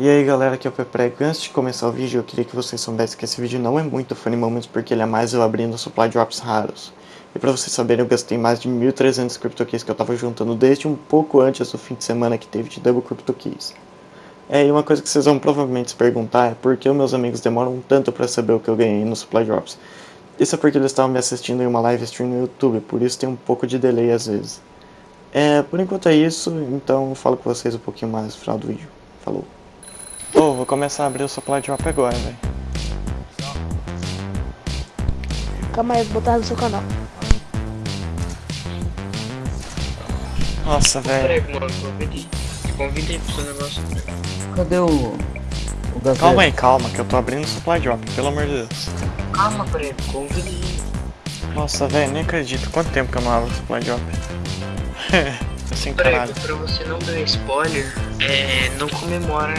E aí galera, aqui é o Peprego. Antes de começar o vídeo, eu queria que vocês soubessem que esse vídeo não é muito funny moments porque ele é mais eu abrindo supply drops raros. E pra vocês saberem, eu gastei mais de 1.300 CryptoKeys que eu tava juntando desde um pouco antes do fim de semana que teve de Double CryptoKeys. É, e uma coisa que vocês vão provavelmente se perguntar é por que meus amigos demoram tanto pra saber o que eu ganhei no supply drops. Isso é porque eles estavam me assistindo em uma live stream no YouTube, por isso tem um pouco de delay às vezes. É, por enquanto é isso, então eu falo com vocês um pouquinho mais no final do vídeo. Falou! Oh, vou começar a abrir o supply drop agora, velho. Calma aí, vou botar no seu canal. Nossa, velho. Pro seu negócio. Cadê o. O? Calma aí, calma, que eu tô abrindo o supply drop, pelo amor de Deus. Calma, prego, convide aí. Nossa, velho, nem acredito. Quanto tempo que eu não abro o supply drop? assim. Prego, pra você não dar spoiler, é, não comemora.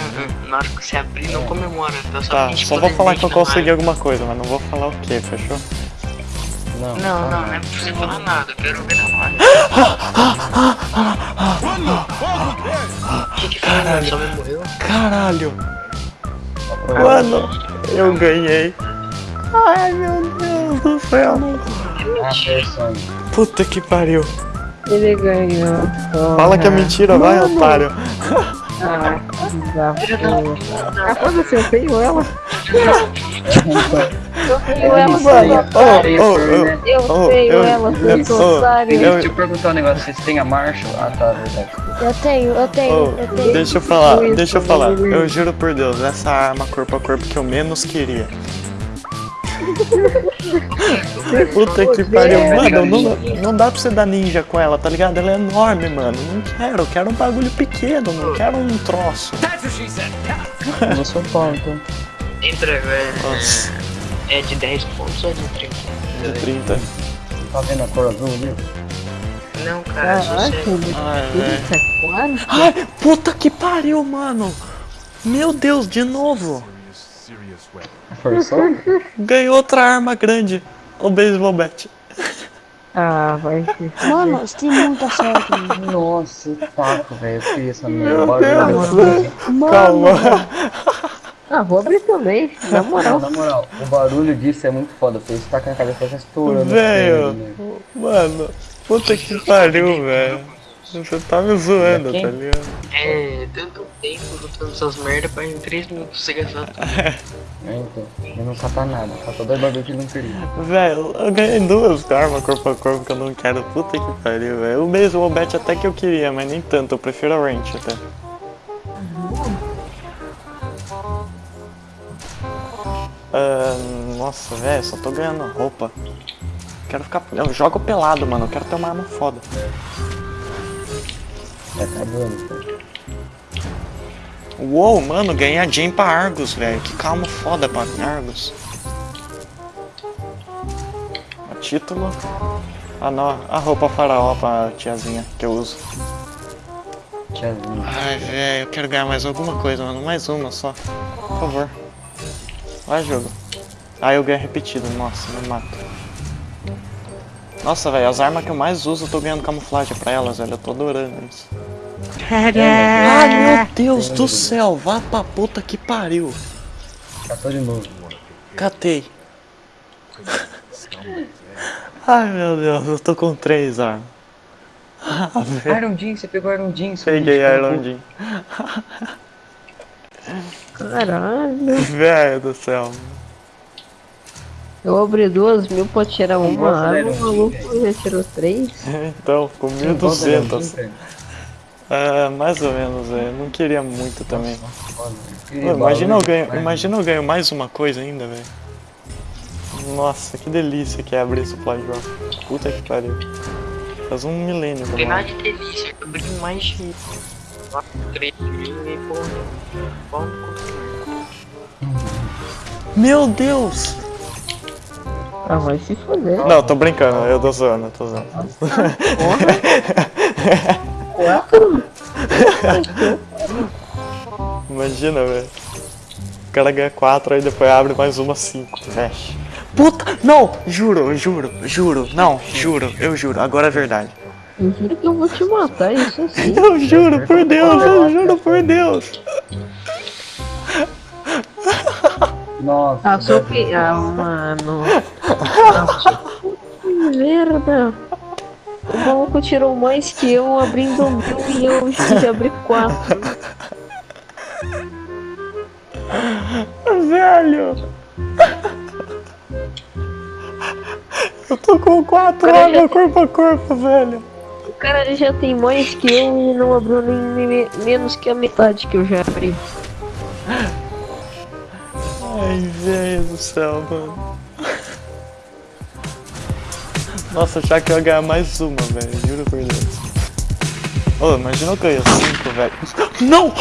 Na hora que você abrir, não comemora. Tá, só, Tá, só vou falar que eu consegui live. alguma coisa, mas não vou falar o que, fechou? Não, Não, não, não é pra você falar nada, eu quero ver na. O que que foi, mano? Só me morreu? Caralho! Mano, eu ganhei. Ai, meu Deus do céu. Foi sonho. Puta que pariu. Ele ganhou. Fala que é mentira, vai, otário. Ah, desafio. Ah, foda-se, eu tenho ela. Eu tenho ela, é oh, oh. né? Eu tenho ela, eu- seu oh, otário. Deixa eu- perguntar um negócio, vocês têm a Marshall? Ah tá, verdade. Eu tenho, eu tenho, Oh, eu tenho. deixa eu falar, deixa eu falar. Eu juro por Deus, essa arma corpo a corpo que eu menos queria. Puta que pariu, mano, não, não dá pra você dar ninja com ela, tá ligado? Ela é enorme, mano. Não quero, eu quero um bagulho pequeno, não quero um troço. Não sou então. Tem prego, é, Nossa, é de 10 pontos ou é de 30? de 30. Tá vendo a cor azul ali? Não, cara, Caraca, sossego. Ai, velho. É. Ai, puta que pariu, mano. Meu Deus, de novo. Forçou? Ganhou outra arma grande. O baseball bat. Ah, vai ser. Mano, você tem muita sorte. Nossa, taco, velho. Eu queria essa Meu merda. Bora, Deus. Mano. Calma. Ah, vou abrir também, na Não, moral. na moral, o barulho disso é muito foda. Você está com a cabeça já estourando. Velho. Né? Mano, puta que pariu, velho. Você tá me zoando, tá ligado? É, tanto tempo lutando essas merda pra em 3 minutos você gastar tudo. É, então. Eu não cata nada. Cata dois bagulho que ele não queria. Velho, eu ganhei duas armas corpo a corpo que eu não quero. Puta que pariu, velho. O baseball bat até que eu queria, mas nem tanto. Eu prefiro a ranch até. Ah, nossa, velho, só tô ganhando roupa. Quero ficar. Eu jogo pelado, mano. Eu quero ter uma arma foda. Tá acabando. Uou, mano, ganhei a Jane pra Argus, velho. Que calma foda pra Argus. O título. Ah, não. A roupa faraó pra tiazinha que eu uso. Tiazinho. Ai, velho, eu quero ganhar mais alguma coisa, mano. Mais uma só. Por favor. Vai, jogo. Ah, eu ganho repetido. Nossa, me mato. Nossa, velho, as armas que eu mais uso, eu tô ganhando camuflagem pra elas, velho. Eu tô adorando isso. Ai, meu Deus do céu. Vá pra puta que pariu. Catou de novo. Catei. Ai, meu Deus, eu tô com três armas. Ah. Iron Jean, você pegou Iron Jean. Peguei Iron. Jean. Caralho. Velho do céu. Eu abri duas mil pra tirar uma arma, o maluco já tirou três. Então, ficou Quem gosta da Iron 1200. Ah, mais ou menos, velho. Não queria muito também. Velho. Pô, imagina, eu ganho, imagina eu ganho mais uma coisa ainda, velho. Nossa, que delícia que é abrir supply drop. Puta que pariu. Faz um milênio eu tem de delícia, eu abri mais de 3 mil e porra. Meu Deus! Ah, vai se foder. Não, tô brincando, eu tô zoando, eu tô zoando. Quatro? Imagina, velho. O cara ganha 4, aí depois abre mais uma 5. Vexe. Puta! Não! Juro, juro, juro. Não, juro, eu juro. Agora é verdade. Eu juro que eu vou te matar, isso sim. Eu juro por Deus, eu juro por Deus. Nossa, Ah, sou. Ah, mano. Que merda. O maluco tirou mais que eu abrindo mil e eu já abri quatro. Velho! Eu tô com quatro armas já- corpo a corpo, velho. O cara já tem mais que eu e não abriu nem, nem me- menos que a metade que eu já abri. Ai, velho do céu, mano. Nossa, achar que eu ia ganhar mais uma, velho. Juro por Deus. Ô, imagina eu ganhar cinco, velho. Não!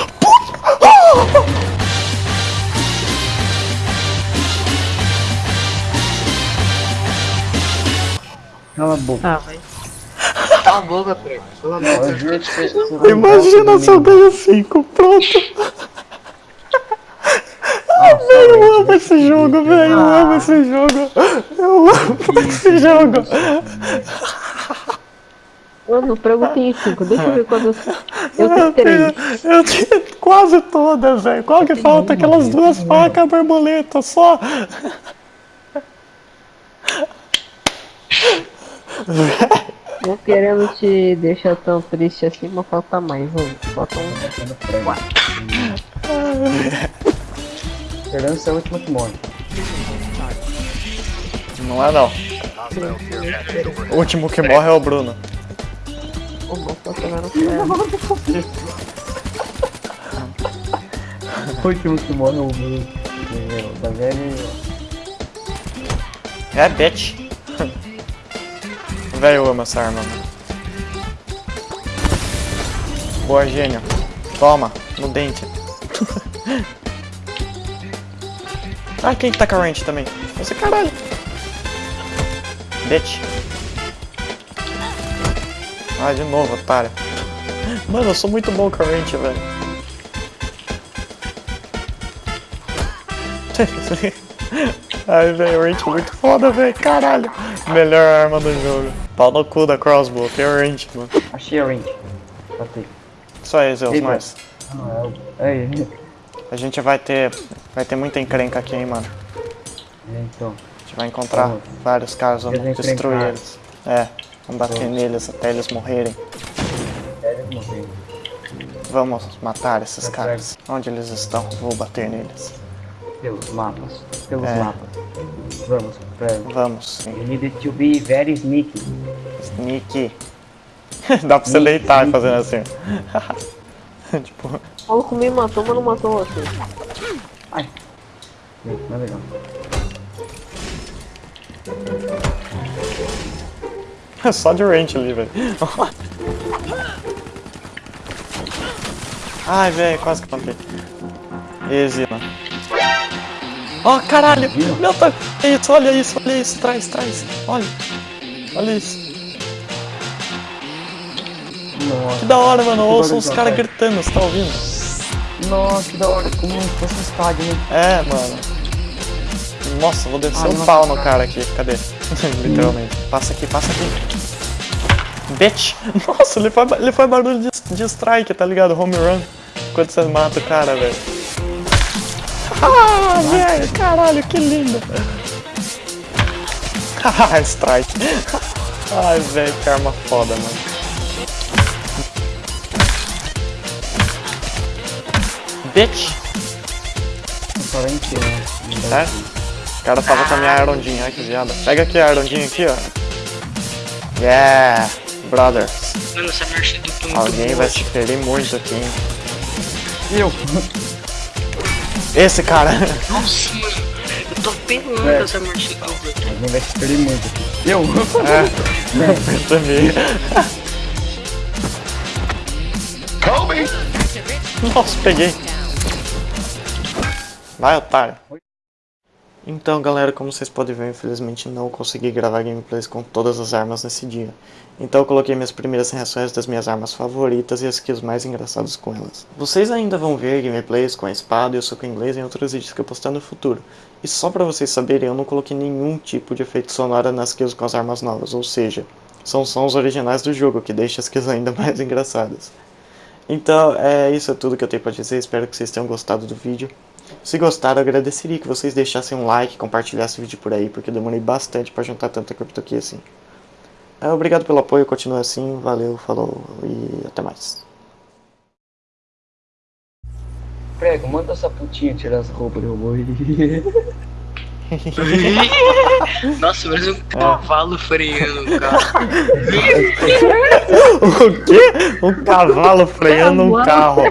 Cala a boca. Ah, vai. Cala a boca, Pedro. Cala a boca. Imagina se eu ganho cinco, pronto. comigo. Velho, eu amo esse jogo, velho. Eu amo esse jogo. Eu amo esse jogo. Mano, o prego tem cinco. Deixa eu ver quantas. Eu Eu tenho três. eu tenho quase todas, velho. Qual que falta? Aquelas duas facas, borboleta só. Não querendo te deixar tão triste assim, mas falta mais. Vamos, bota um. Tendo prego. Esperando ser a última que morre. Não é não. O último que morre é o Bruno. O último que morre é o Bruno. Da velha. É, bitch. Velho, eu amo essa arma, mano. Boa, gênio. Toma, no dente. ah, quem que tá com a range também? Você, caralho. Bitch. Ah, de novo, otário. Mano, eu sou muito bom com a range, velho. Ai, velho, o range é muito foda, velho. Caralho. Melhor arma do jogo. Pau no cu da crossbow, tem o range, mano. Achei a range. Batei. Só aí, Zeus, Ei, nós. Ah, não, é o. Aí, A gente vai ter. Vai ter muita encrenca aqui, hein, mano. então. A gente vai encontrar Vamos. vários caras, vamos Eles destruir encrencar. eles. É, vamos bater Vamos. neles até eles morrerem. Vamos matar esses Tá caras. Onde eles estão? Vou bater neles. Pelos mapas. Pelos É. mapas. Vamos, prego. Vamos. You need to be very sneaky. Nick. Dá pra você Nick, deitar Nick. fazendo assim. tipo, O maluco me matou, mas não matou você. Ai. Não é legal. só de range ali, velho. Ai, velho, quase que plantei. Mano. Ó, caralho! Meu tá. Isso, olha isso, olha isso, traz, traz. Olha. Olha isso. Nossa. Que da hora, mano. Ouçam os caras gritando, você tá ouvindo? Nossa, que da hora. Como se fosse um estádio, né? É, mano. Nossa, vou descer Ah, nossa, pau no cara. aqui. Cadê? Literalmente. Passa aqui, passa aqui. Bitch! Nossa, ele faz, ele faz barulho de, de strike, tá ligado? Home run. Quando você mata o cara, velho. Ah, velho, caralho, que lindo. Ah, strike. Ai, velho, que arma foda, mano. É? O cara tava com a minha arondinha, ai que viada. Pega aqui a arondinha aqui, ó. Yeah, brothers. Mano, essa marcha do Alguém vai se ferir muito aqui, hein? Eu! Esse cara. Nossa, mano. Eu tô pelando É. essa marcha Tum. Alguém vai se perder muito. Eu! É, percebi. Nossa, peguei. Vai, otário. Então, galera, como vocês podem ver, infelizmente não consegui gravar gameplays com todas as armas nesse dia. Então eu coloquei minhas primeiras reações das minhas armas favoritas e as skills mais engraçadas com elas. Vocês ainda vão ver gameplays com a espada e o soco inglês em outros vídeos que eu postar no futuro. E só pra vocês saberem, eu não coloquei nenhum tipo de efeito sonoro nas kills com as armas novas, ou seja, são sons originais do jogo, que deixa as kills ainda mais engraçadas. Então, é isso é tudo que eu tenho pra dizer, espero que vocês tenham gostado do vídeo. Se gostaram, agradeceria que vocês deixassem um like, compartilhassem o vídeo por aí, porque eu demorei bastante para juntar tanta cripto aqui assim. É, obrigado pelo apoio, continua assim, valeu, falou e até mais. Prego, manda essa putinha tirar as roupas do robô aí. Nossa, parece um cavalo freando o carro. O quê? Um cavalo freando um carro.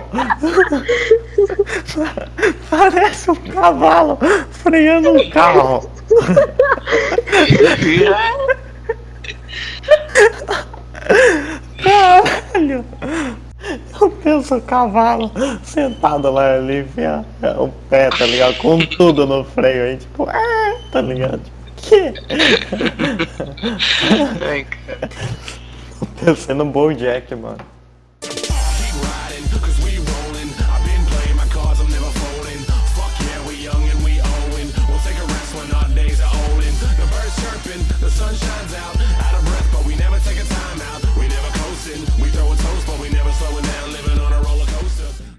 Parece um cavalo freando um carro. Caralho! Eu penso o cavalo sentado lá ali, enfia o pé, tá ligado? Com tudo no freio aí, tipo, ah, tá ligado? Que? Cara. Pensei no Bojack, mano.